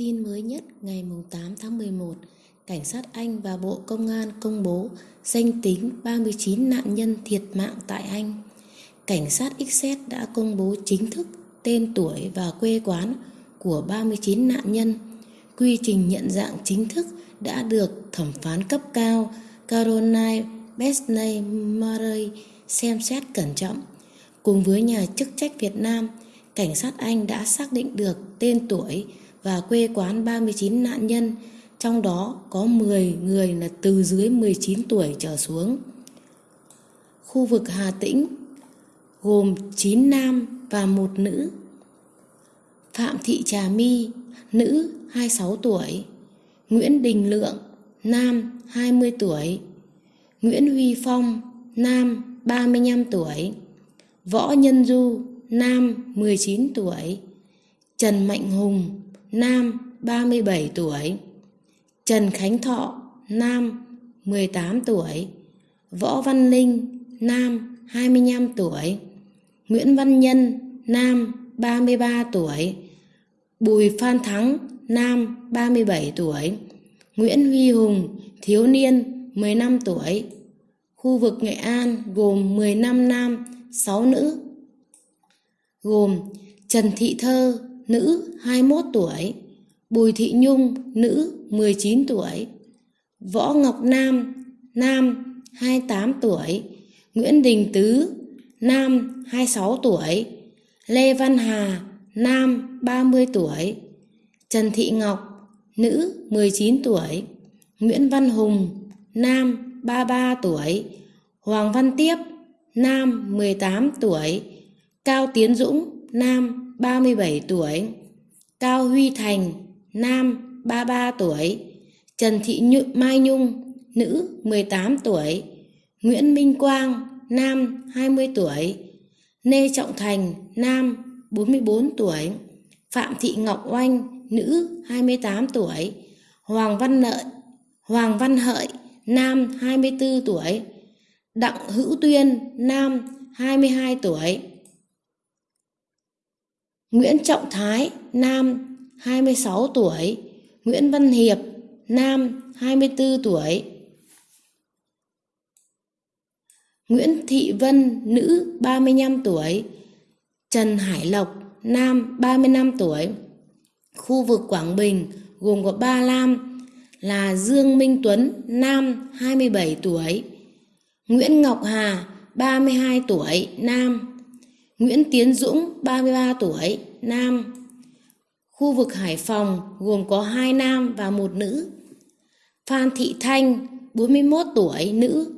Tin mới nhất ngày 8 tháng 11, Cảnh sát Anh và Bộ Công an công bố danh tính 39 nạn nhân thiệt mạng tại Anh. Cảnh sát XZ đã công bố chính thức tên tuổi và quê quán của 39 nạn nhân. Quy trình nhận dạng chính thức đã được thẩm phán cấp cao Caroline Besney Murray xem xét cẩn trọng. Cùng với nhà chức trách Việt Nam, cảnh sát Anh đã xác định được tên tuổi và quê quán 39 nạn nhân, trong đó có 10 người là từ dưới 19 tuổi trở xuống. Khu vực Hà Tĩnh gồm 9 nam và một nữ. Phạm Thị Trà My, nữ 26 tuổi. Nguyễn Đình Lượng, nam 20 tuổi. Nguyễn Huy Phong, nam 35 tuổi. Võ Nhân Du, nam 19 tuổi. Trần Mạnh Hùng, nam 37 tuổi. Trần Khánh Thọ, nam 18 tuổi. Võ Văn Linh, nam 25 tuổi. Nguyễn Văn Nhân, nam 33 tuổi. Bùi Phan Thắng, nam 37 tuổi. Nguyễn Huy Hùng, thiếu niên 15 tuổi. Khu vực Nghệ An gồm 15 nam, 6 nữ. Gồm Trần Thị Thơ, nữ 21 tuổi, Bùi Thị Nhung, nữ 19 tuổi, Võ Ngọc Nam, nam 28 tuổi, Nguyễn Đình Tứ, nam 26 tuổi, Lê Văn Hà, nam 30 tuổi, Trần Thị Ngọc, nữ 19 tuổi, Nguyễn Văn Hùng, nam 33 tuổi, Hoàng Văn Tiếp, nam 18 tuổi, Cao Tiến Dũng, nam 37 tuổi, Cao Huy Thành, nam 33 tuổi, Trần Thị Nhự Mai Nhung, nữ 18 tuổi, Nguyễn Minh Quang, nam 20 tuổi, Lê Trọng Thành, nam 44 tuổi, Phạm Thị Ngọc Oanh, nữ 28 tuổi, Hoàng Văn Lợi, Hoàng Văn Hợi, nam 24 tuổi, Đặng Hữu Tuyên, nam 22 tuổi, Nguyễn Trọng Thái, nam 26 tuổi, Nguyễn Văn Hiệp, nam 24 tuổi, Nguyễn Thị Vân, nữ 35 tuổi, Trần Hải Lộc, nam 35 tuổi. Khu vực Quảng Bình gồm có ba nam là Dương Minh Tuấn, nam 27 tuổi, Nguyễn Ngọc Hà, 32 tuổi, nam, Nguyễn Tiến Dũng, 33 tuổi, nam. Khu vực Hải Phòng gồm có hai nam và một nữ. Phan Thị Thanh, 41 tuổi, nữ.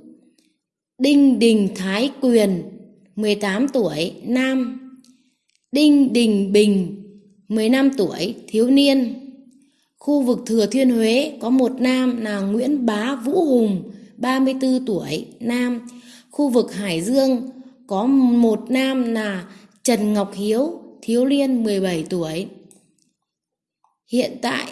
Đinh Đình Thái Quyền, 18 tuổi, nam. Đinh Đình Bình, 15 tuổi, thiếu niên. Khu vực Thừa Thiên Huế có một nam là Nguyễn Bá Vũ Hùng, 34 tuổi, nam. Khu vực Hải Dương có một nam là Trần Ngọc Hiếu, thiếu niên 17 tuổi. Hiện tại,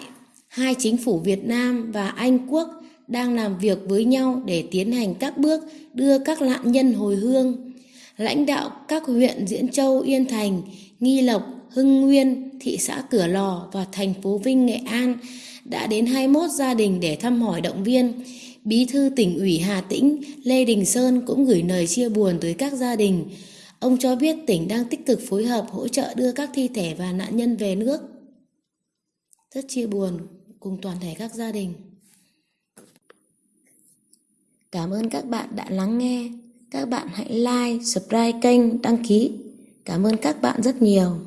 hai chính phủ Việt Nam và Anh Quốc đang làm việc với nhau để tiến hành các bước đưa các nạn nhân hồi hương. Lãnh đạo các huyện Diễn Châu, Yên Thành, Nghi Lộc, Hưng Nguyên, thị xã Cửa Lò và thành phố Vinh, Nghệ An đã đến 21 gia đình để thăm hỏi động viên. Bí thư tỉnh ủy Hà Tĩnh Lê Đình Sơn cũng gửi lời chia buồn tới các gia đình. Ông cho biết tỉnh đang tích cực phối hợp hỗ trợ đưa các thi thể và nạn nhân về nước. Rất chia buồn cùng toàn thể các gia đình. Cảm ơn các bạn đã lắng nghe. Các bạn hãy like, subscribe kênh, đăng ký. Cảm ơn các bạn rất nhiều.